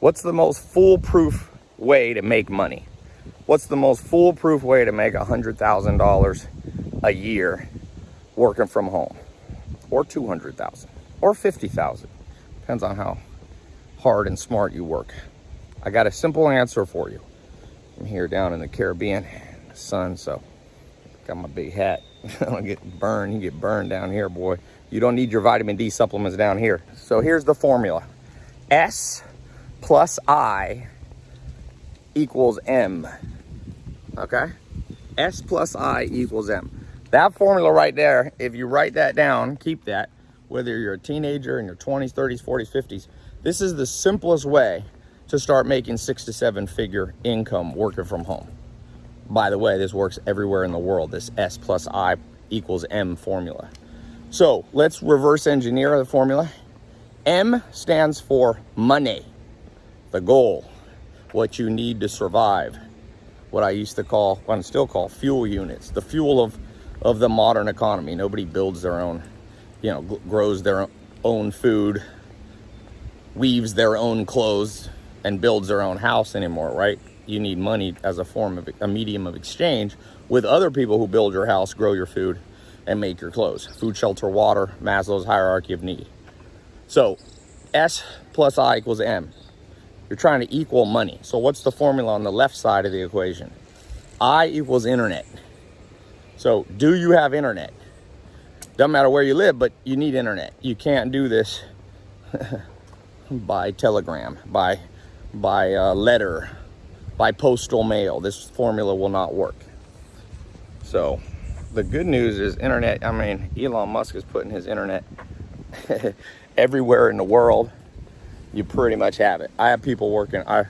What's the most foolproof way to make money? What's the most foolproof way to make $100,000 a year working from home? Or 200,000 or 50,000. Depends on how hard and smart you work. I got a simple answer for you. I'm here down in the Caribbean, the sun, so got my big hat. I don't get burned. You get burned down here, boy. You don't need your vitamin D supplements down here. So here's the formula. S plus I equals M. Okay? S plus I equals M. That formula right there, if you write that down, keep that, whether you're a teenager in your 20s, 30s, 40s, 50s, this is the simplest way to start making six to seven figure income working from home. By the way, this works everywhere in the world, this S plus I equals M formula. So let's reverse engineer the formula. M stands for money, the goal, what you need to survive. What I used to call, what I still call fuel units, the fuel of, of the modern economy. Nobody builds their own, you know, grows their own food, weaves their own clothes, and builds their own house anymore, right? You need money as a form of a medium of exchange with other people who build your house, grow your food, and make your clothes. Food, shelter, water, Maslow's hierarchy of need. So S plus I equals M. You're trying to equal money. So what's the formula on the left side of the equation? I equals internet. So do you have internet? Doesn't matter where you live, but you need internet. You can't do this by telegram, by, by uh, letter, by postal mail. This formula will not work. So the good news is internet, I mean, Elon Musk is putting his internet everywhere in the world. You pretty much have it. I have people working, I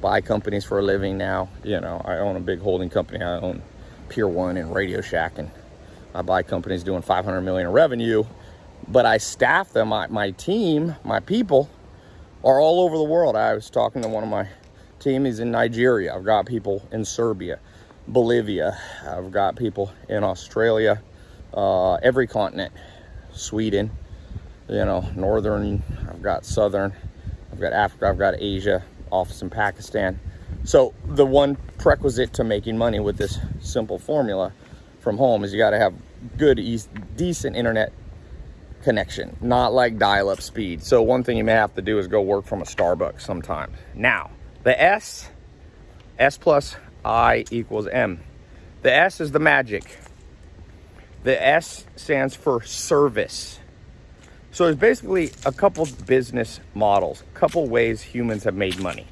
buy companies for a living now. You know, I own a big holding company. I own Pier One and Radio Shack and I buy companies doing 500 million in revenue, but I staff them, my, my team, my people are all over the world. I was talking to one of my team, he's in Nigeria. I've got people in Serbia. Bolivia. I've got people in Australia, uh, every continent, Sweden, you know, northern, I've got southern, I've got Africa, I've got Asia, office in Pakistan. So the one prerequisite to making money with this simple formula from home is you got to have good, decent internet connection, not like dial-up speed. So one thing you may have to do is go work from a Starbucks sometime. Now, the S, S plus I equals M. The S is the magic. The S stands for service. So there's basically a couple business models, a couple ways humans have made money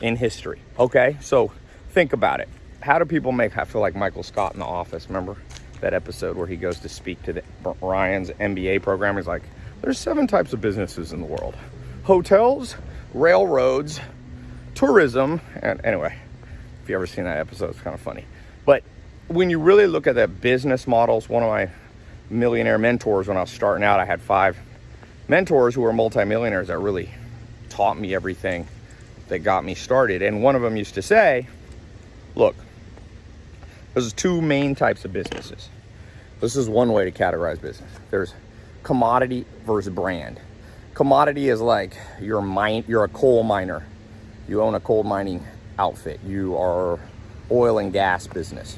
in history. Okay, so think about it. How do people make, I feel like Michael Scott in The Office, remember that episode where he goes to speak to the, Ryan's MBA program? He's like, there's seven types of businesses in the world. Hotels, railroads, tourism, and anyway, if you ever seen that episode, it's kind of funny. But when you really look at the business models, one of my millionaire mentors when I was starting out, I had five mentors who were multimillionaires that really taught me everything that got me started. And one of them used to say, look, there's two main types of businesses. This is one way to categorize business. There's commodity versus brand. Commodity is like you're mine, you're a coal miner. You own a coal mining outfit. You are oil and gas business.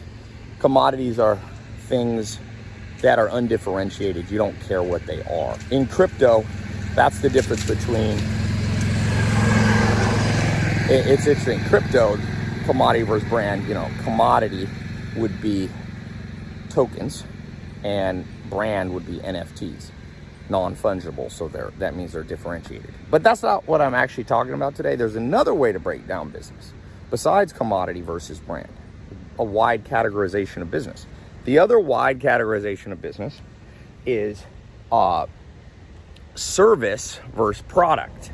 Commodities are things that are undifferentiated. You don't care what they are. In crypto, that's the difference between, it's interesting. Crypto, commodity versus brand, you know, commodity would be tokens and brand would be NFTs, non-fungible. So they're, that means they're differentiated. But that's not what I'm actually talking about today. There's another way to break down business besides commodity versus brand, a wide categorization of business. The other wide categorization of business is uh, service versus product.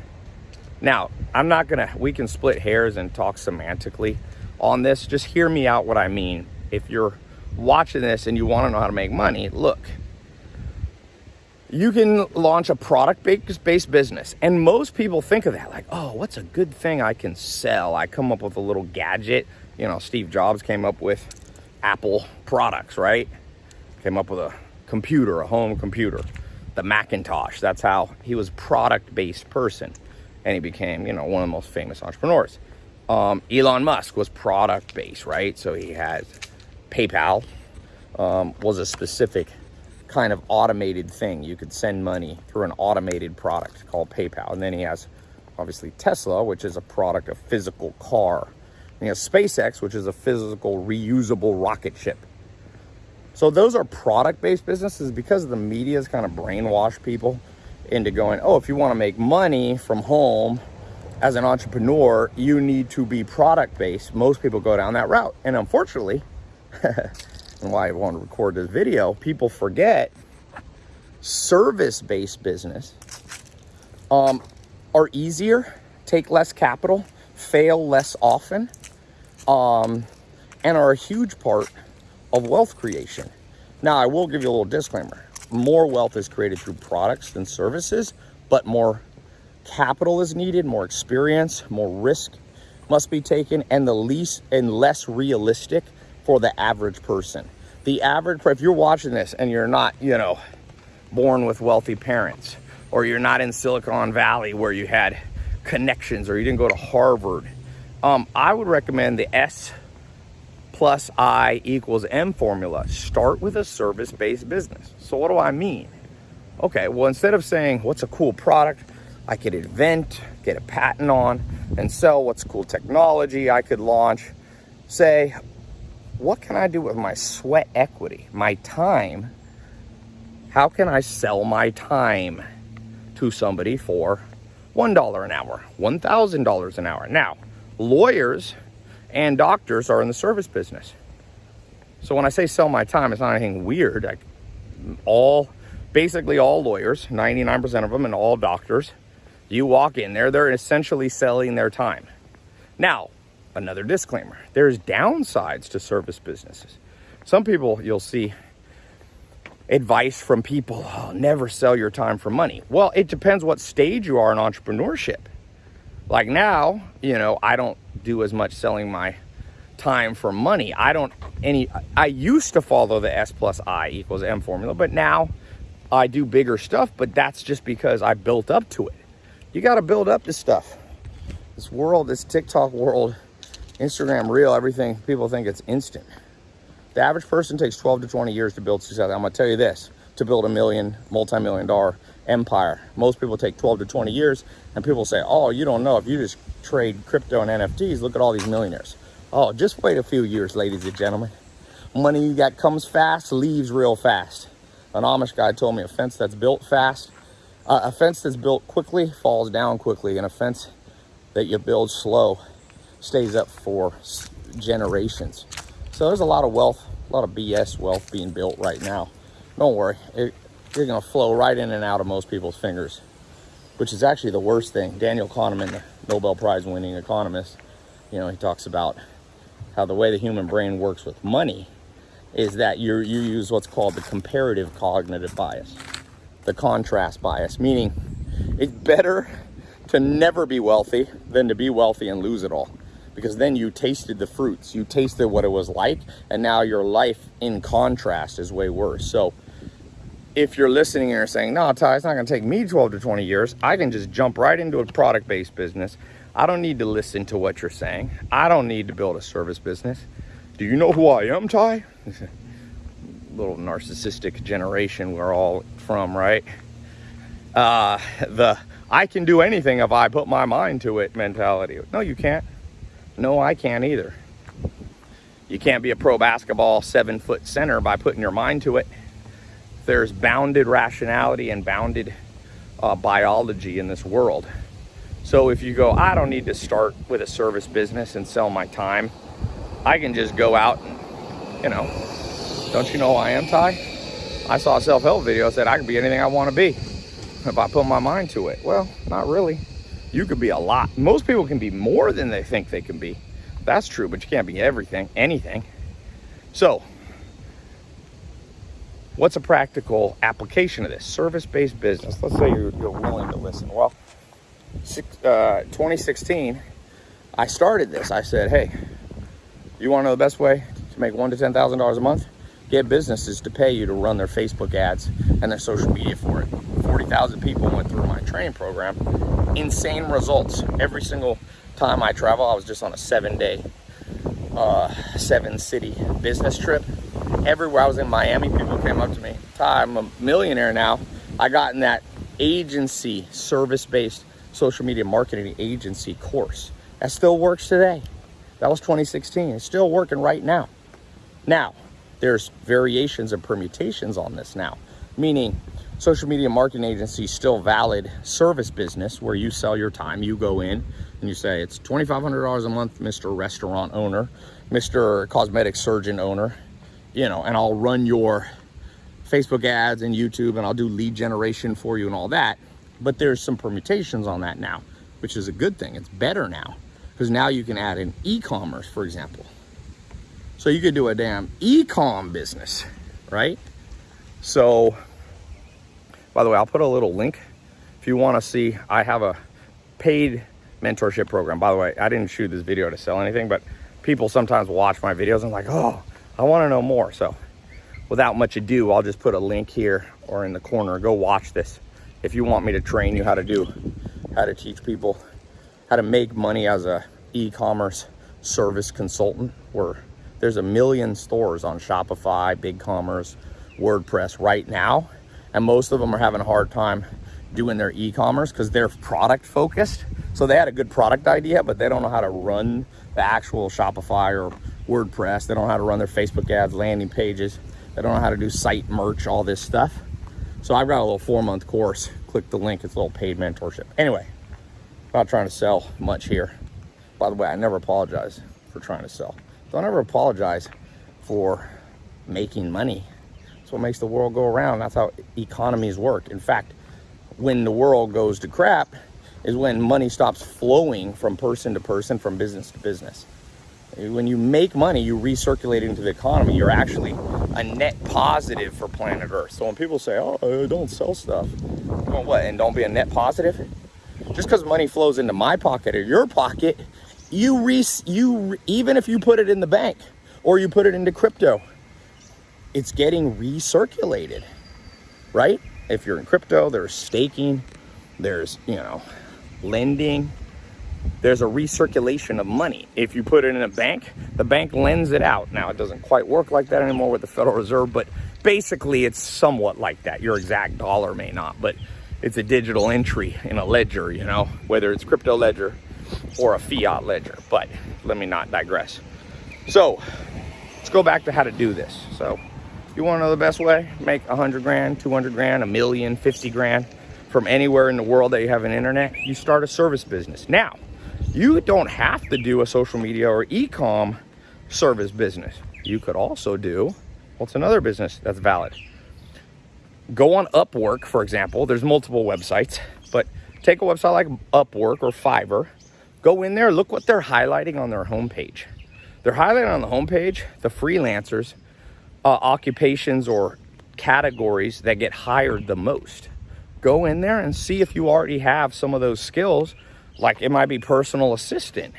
Now, I'm not gonna, we can split hairs and talk semantically on this. Just hear me out what I mean. If you're watching this and you wanna know how to make money, look, you can launch a product-based business. And most people think of that like, oh, what's a good thing I can sell? I come up with a little gadget. You know, Steve Jobs came up with Apple products, right? Came up with a computer, a home computer, the Macintosh. That's how he was product-based person. and he became, you know, one of the most famous entrepreneurs. Um, Elon Musk was product based, right? So he had PayPal um, was a specific kind of automated thing. You could send money through an automated product called PayPal. And then he has obviously Tesla, which is a product, of physical car. He has SpaceX, which is a physical reusable rocket ship. So those are product-based businesses because the media has kind of brainwashed people into going, oh, if you want to make money from home as an entrepreneur, you need to be product-based. Most people go down that route. And unfortunately, and why I want to record this video, people forget service-based business um, are easier, take less capital, fail less often, um, and are a huge part of wealth creation. Now, I will give you a little disclaimer. More wealth is created through products than services, but more capital is needed, more experience, more risk must be taken, and the least and less realistic for the average person. The average, if you're watching this and you're not, you know, born with wealthy parents, or you're not in Silicon Valley where you had connections, or you didn't go to Harvard, um, I would recommend the S plus I equals M formula. Start with a service-based business. So what do I mean? Okay, well, instead of saying, what's a cool product I could invent, get a patent on, and sell what's cool technology I could launch, say, what can I do with my sweat equity, my time? How can I sell my time to somebody for $1 an hour, $1,000 an hour? Now, lawyers and doctors are in the service business. So when I say sell my time, it's not anything weird. I, all, basically all lawyers, 99% of them and all doctors, you walk in there, they're essentially selling their time. Now, another disclaimer, there's downsides to service businesses. Some people you'll see advice from people, oh, never sell your time for money. Well, it depends what stage you are in entrepreneurship. Like now, you know, I don't do as much selling my time for money. I don't any, I used to follow the S plus I equals M formula, but now I do bigger stuff, but that's just because I built up to it. You got to build up this stuff. This world, this TikTok world, Instagram reel, everything, people think it's instant. The average person takes 12 to 20 years to build success. I'm gonna tell you this, to build a million, multi-million dollar empire. Most people take 12 to 20 years and people say, oh, you don't know, if you just trade crypto and NFTs, look at all these millionaires. Oh, just wait a few years, ladies and gentlemen. Money you got comes fast leaves real fast. An Amish guy told me a fence that's built fast, uh, a fence that's built quickly falls down quickly, and a fence that you build slow stays up for generations. So there's a lot of wealth, a lot of BS wealth being built right now. Don't worry, it, you're gonna flow right in and out of most people's fingers, which is actually the worst thing. Daniel Kahneman, the Nobel Prize winning economist, you know, he talks about how the way the human brain works with money is that you you use what's called the comparative cognitive bias, the contrast bias, meaning it's better to never be wealthy than to be wealthy and lose it all. Because then you tasted the fruits, you tasted what it was like, and now your life in contrast is way worse. So if you're listening and you're saying, no, Ty, it's not gonna take me 12 to 20 years, I can just jump right into a product-based business. I don't need to listen to what you're saying. I don't need to build a service business. Do you know who I am, Ty? Little narcissistic generation we're all from, right? Uh, the I can do anything if I put my mind to it mentality. No, you can't. No, I can't either. You can't be a pro basketball seven foot center by putting your mind to it there's bounded rationality and bounded uh, biology in this world. So if you go, I don't need to start with a service business and sell my time. I can just go out and, you know, don't you know who I am, Ty? I saw a self-help video that said I can be anything I want to be if I put my mind to it. Well, not really. You could be a lot. Most people can be more than they think they can be. That's true, but you can't be everything, anything. So what's a practical application of this? Service-based business. Let's say you're, you're, willing to listen. Well, six, uh, 2016, I started this. I said, hey, you want to know the best way to make one to $10,000 a month? Get businesses to pay you to run their Facebook ads and their social media for it. 40,000 people went through my training program insane results every single time I travel. I was just on a seven day, uh, seven city business trip. Everywhere I was in Miami, people came up to me. Ty, I'm a millionaire now. I got in that agency, service-based social media marketing agency course. That still works today. That was 2016. It's still working right now. Now, there's variations and permutations on this now, meaning social media marketing agency still valid service business where you sell your time. You go in and you say, it's $2,500 a month, Mr. Restaurant owner, Mr. Cosmetic Surgeon owner, you know, and I'll run your Facebook ads and YouTube and I'll do lead generation for you and all that. But there's some permutations on that now, which is a good thing. It's better now because now you can add in e-commerce, for example. So you could do a damn e-com business, right? So, by the way, I'll put a little link if you want to see. I have a paid mentorship program. By the way, I didn't shoot this video to sell anything, but people sometimes watch my videos and like, oh, I want to know more. So without much ado, I'll just put a link here or in the corner. Go watch this if you want me to train you how to do, how to teach people how to make money as a e-commerce service consultant where there's a million stores on Shopify, BigCommerce, WordPress right now. And most of them are having a hard time doing their e-commerce because they're product focused. So they had a good product idea, but they don't know how to run the actual Shopify or WordPress. They don't know how to run their Facebook ads, landing pages. They don't know how to do site merch, all this stuff. So I've got a little four month course. Click the link, it's a little paid mentorship. Anyway, not trying to sell much here. By the way, I never apologize for trying to sell. Don't ever apologize for making money. That's what makes the world go around. That's how economies work. In fact, when the world goes to crap is when money stops flowing from person to person, from business to business. When you make money, you recirculate it into the economy. You're actually a net positive for planet Earth. So when people say, oh, I don't sell stuff, well, what, and don't be a net positive? Just because money flows into my pocket or your pocket, you, re you even if you put it in the bank or you put it into crypto, it's getting recirculated, right? If you're in crypto, there's staking, there's, you know, lending, there's a recirculation of money. If you put it in a bank, the bank lends it out. Now, it doesn't quite work like that anymore with the Federal Reserve, but basically it's somewhat like that. Your exact dollar may not, but it's a digital entry in a ledger, you know, whether it's crypto ledger or a fiat ledger. But let me not digress. So let's go back to how to do this. So you want to know the best way? Make a hundred grand, 200 grand, a million, 50 grand from anywhere in the world that you have an internet. You start a service business. Now, you don't have to do a social media or e-com service business. You could also do, what's another business that's valid? Go on Upwork, for example. There's multiple websites, but take a website like Upwork or Fiverr. Go in there, look what they're highlighting on their homepage. They're highlighting on the homepage the freelancers, uh, occupations or categories that get hired the most. Go in there and see if you already have some of those skills like it might be personal assistant,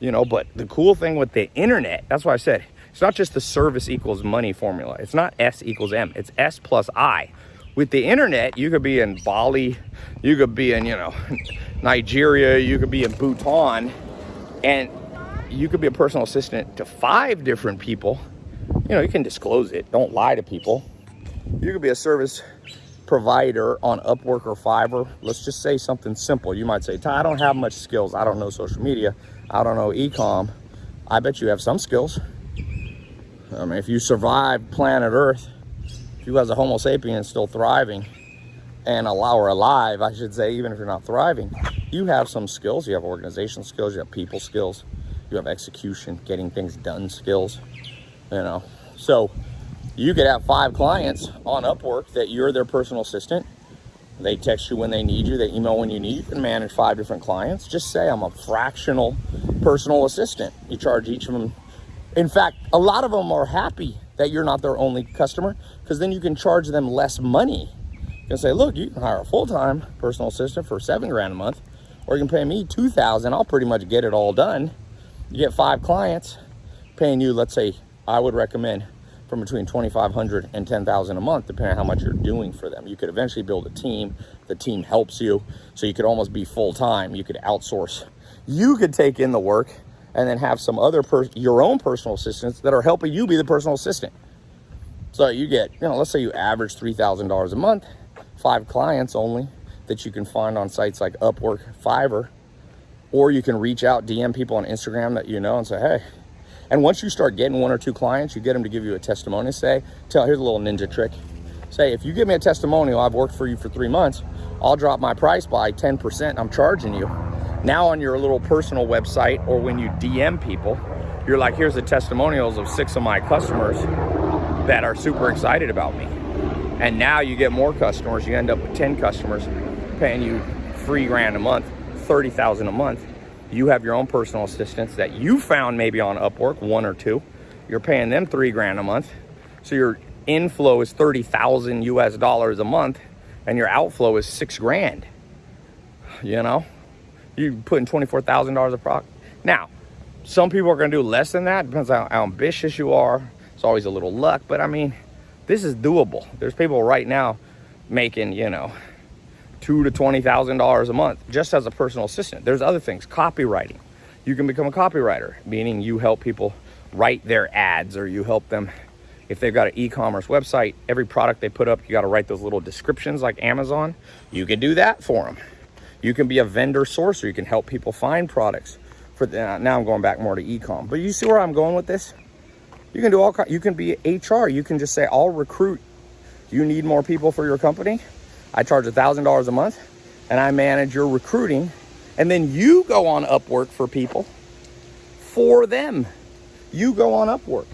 you know, but the cool thing with the internet, that's why I said, it's not just the service equals money formula. It's not S equals M, it's S plus I. With the internet, you could be in Bali, you could be in, you know, Nigeria, you could be in Bhutan, and you could be a personal assistant to five different people. You know, you can disclose it. Don't lie to people. You could be a service provider on Upwork or Fiverr, let's just say something simple. You might say, Ty, I don't have much skills. I don't know social media. I don't know e-com. I bet you have some skills. I mean, if you survive planet Earth, if you as a Homo sapien still thriving and allow or alive, I should say, even if you're not thriving, you have some skills. You have organizational skills, you have people skills, you have execution, getting things done skills, you know. So you could have five clients on Upwork that you're their personal assistant. They text you when they need you, they email when you need. You can manage five different clients. Just say I'm a fractional personal assistant. You charge each of them. In fact, a lot of them are happy that you're not their only customer because then you can charge them less money. You can say, look, you can hire a full-time personal assistant for seven grand a month, or you can pay me 2000 I'll pretty much get it all done. You get five clients paying you, let's say, I would recommend from between 2,500 and 10,000 a month, depending on how much you're doing for them. You could eventually build a team. The team helps you. So you could almost be full-time. You could outsource. You could take in the work and then have some other, your own personal assistants that are helping you be the personal assistant. So you get, you know, let's say you average $3,000 a month, five clients only that you can find on sites like Upwork, Fiverr, or you can reach out, DM people on Instagram that you know and say, hey, and once you start getting one or two clients, you get them to give you a testimonial. Say, tell, here's a little ninja trick. Say, if you give me a testimonial, I've worked for you for three months, I'll drop my price by 10%. I'm charging you. Now on your little personal website or when you DM people, you're like, here's the testimonials of six of my customers that are super excited about me. And now you get more customers. You end up with 10 customers paying you three grand a month, 30,000 a month you have your own personal assistants that you found maybe on Upwork, one or two. You're paying them three grand a month. So your inflow is 30,000 US dollars a month and your outflow is six grand. You know, you're putting $24,000 a product. Now, some people are gonna do less than that. Depends on how ambitious you are. It's always a little luck, but I mean, this is doable. There's people right now making, you know, two to twenty thousand dollars a month just as a personal assistant. There's other things, copywriting. You can become a copywriter, meaning you help people write their ads or you help them if they've got an e-commerce website, every product they put up, you got to write those little descriptions like Amazon. You can do that for them. You can be a vendor sourcer. You can help people find products. For the, uh, now, I'm going back more to e-com. But you see where I'm going with this? You can do all. You can be HR. You can just say, "I'll recruit." You need more people for your company. I charge $1,000 a month and I manage your recruiting. And then you go on Upwork for people for them. You go on Upwork.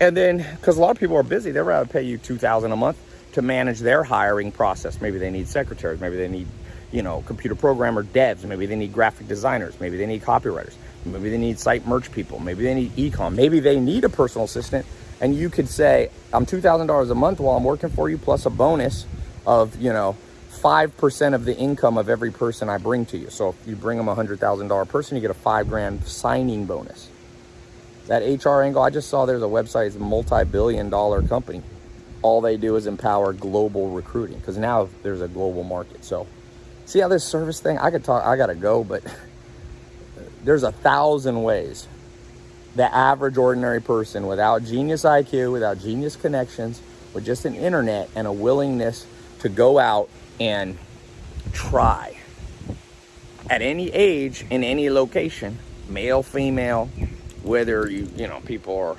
And then, because a lot of people are busy, they'd rather pay you 2000 a month to manage their hiring process. Maybe they need secretaries. Maybe they need, you know, computer programmer devs. Maybe they need graphic designers. Maybe they need copywriters. Maybe they need site merch people. Maybe they need ecom. Maybe they need a personal assistant. And you could say, I'm $2,000 a month while I'm working for you plus a bonus of, you know, 5% of the income of every person I bring to you. So if you bring them a $100,000 person, you get a five grand signing bonus. That HR angle, I just saw there's a website, it's a multi-billion dollar company. All they do is empower global recruiting because now there's a global market. So see how this service thing, I could talk, I gotta go, but there's a thousand ways the average ordinary person without genius IQ, without genius connections, with just an internet and a willingness to go out and try. At any age in any location male female whether you you know people are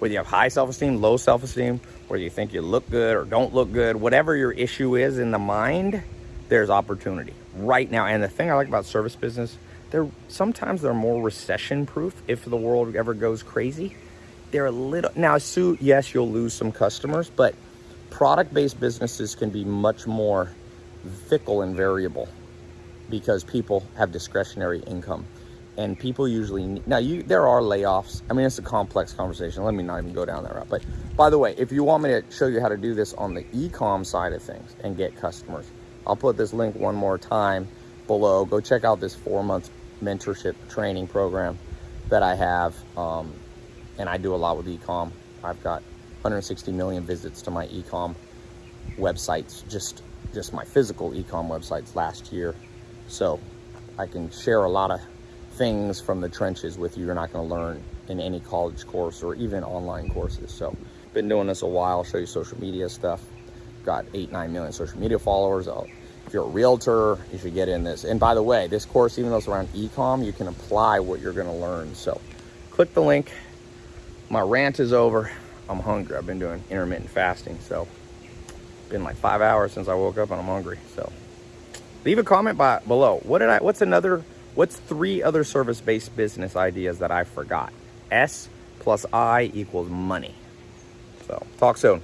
whether you have high self-esteem low self-esteem whether you think you look good or don't look good whatever your issue is in the mind there's opportunity right now. And the thing i like about service business they're sometimes they're more recession proof if the world ever goes crazy. They're a little now sue yes you'll lose some customers but product-based businesses can be much more fickle and variable because people have discretionary income. And people usually need, now you there are layoffs. I mean it's a complex conversation. Let me not even go down that route. But by the way if you want me to show you how to do this on the e-com side of things and get customers i'll put this link one more time below. Go check out this four month mentorship training program that i have um, and i do a lot with e-com. I've got 160 million visits to my ecom websites, just just my physical ecom websites last year. So I can share a lot of things from the trenches with you. You're not going to learn in any college course or even online courses. So been doing this a while. I'll show you social media stuff. Got eight, nine million social media followers. I'll, if you're a realtor, you should get in this. And by the way, this course, even though it's around ecom, you can apply what you're going to learn. So click the link. My rant is over. I'm hungry. I've been doing intermittent fasting, so been like five hours since I woke up and I'm hungry. So leave a comment by below. What did I, what's another, what's three other service-based business ideas that I forgot? S plus I equals money. So talk soon.